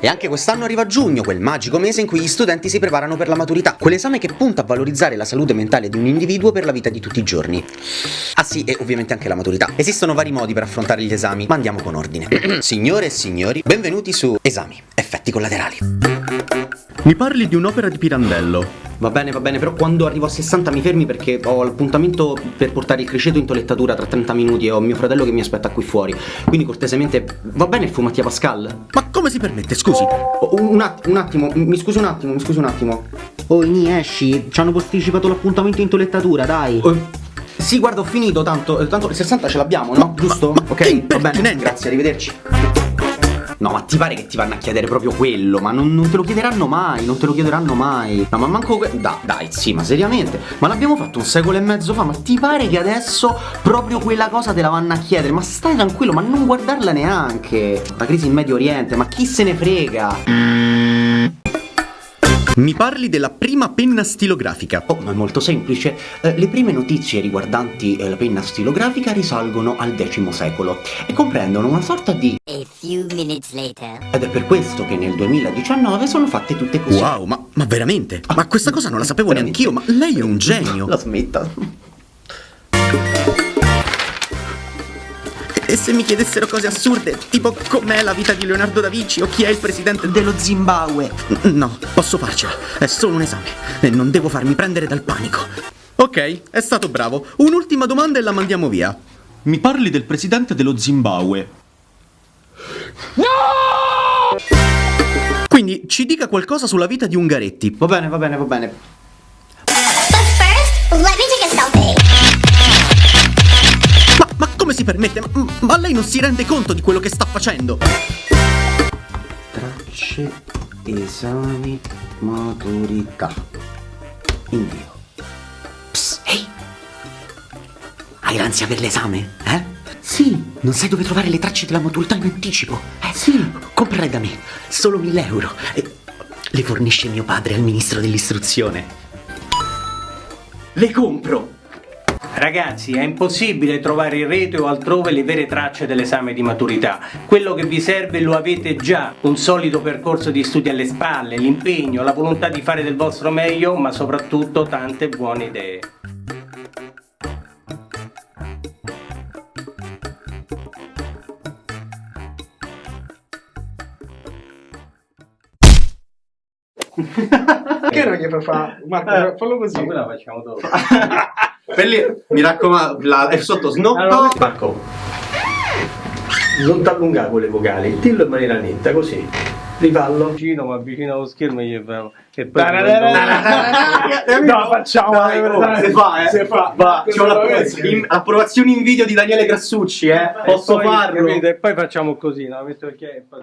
E anche quest'anno arriva giugno, quel magico mese in cui gli studenti si preparano per la maturità, quell'esame che punta a valorizzare la salute mentale di un individuo per la vita di tutti i giorni. Ah sì, e ovviamente anche la maturità. Esistono vari modi per affrontare gli esami, ma andiamo con ordine. Signore e signori, benvenuti su Esami, effetti collaterali. Mi parli di un'opera di Pirandello. Va bene, va bene, però quando arrivo a 60 mi fermi perché ho l'appuntamento per portare il criceto in toilettatura tra 30 minuti e ho mio fratello che mi aspetta qui fuori. Quindi cortesemente, va bene il fumatia Pascal? Ma come si permette, scusi? Oh, un, att un attimo, mi scusi un attimo, mi scusi un attimo. Oh, Ini, esci, ci hanno posticipato l'appuntamento in toilettatura, dai. Oh, sì, guarda, ho finito, tanto, tanto il 60 ce l'abbiamo, no? Giusto? Ma ok, va bene, grazie, arrivederci. No, ma ti pare che ti vanno a chiedere proprio quello? Ma non, non te lo chiederanno mai, non te lo chiederanno mai. No, ma manco. Da, dai, sì, ma seriamente. Ma l'abbiamo fatto un secolo e mezzo fa, ma ti pare che adesso proprio quella cosa te la vanno a chiedere? Ma stai tranquillo, ma non guardarla neanche. La crisi in Medio Oriente, ma chi se ne frega? Mi parli della prima penna stilografica. Oh, ma è molto semplice. Eh, le prime notizie riguardanti eh, la penna stilografica risalgono al X secolo e comprendono una sorta di... A few minutes later. Ed è per questo che nel 2019 sono fatte tutte così. Wow, ma, ma veramente? ma questa cosa non la sapevo neanch'io, ma lei è un genio. La smetta. E se mi chiedessero cose assurde, tipo com'è la vita di Leonardo da Vinci o chi è il presidente dello Zimbabwe? No, posso farcela. È solo un esame e non devo farmi prendere dal panico. Ok, è stato bravo. Un'ultima domanda e la mandiamo via. Mi parli del presidente dello Zimbabwe? No! Quindi ci dica qualcosa sulla vita di Ungaretti. Va bene, va bene, va bene. But first, let me take a selfie. Ma, ma come si permette? Ma, ma lei non si rende conto di quello che sta facendo? Tracce, esami, maturità. Invio. Psst, ehi! Hai l'ansia per l'esame? Eh? Sì, non sai dove trovare le tracce della maturità in anticipo? Eh sì, comprale da me, solo 1000 euro. E le fornisce mio padre al ministro dell'istruzione. Le compro! Ragazzi, è impossibile trovare in rete o altrove le vere tracce dell'esame di maturità. Quello che vi serve lo avete già, un solido percorso di studi alle spalle, l'impegno, la volontà di fare del vostro meglio, ma soprattutto tante buone idee. Perché non gli fai fare? Marco, fallo così. Ma quella la facciamo dopo. Lì, mi raccomando, la, è sotto snotto. Allora, Marco, non ti allungare con le vocali, dillo in maniera netta, così. Rifallo. Vicino, ma vicino allo schermo gli fa... E poi... No, facciamo. Dai, oh, se fa, eh. Se fa. Va, c'ho l'approvazione in, approvazione in video di Daniele Grassucci, eh. E Posso poi, farlo? capito? E poi facciamo così, no? Metto il chiave e poi...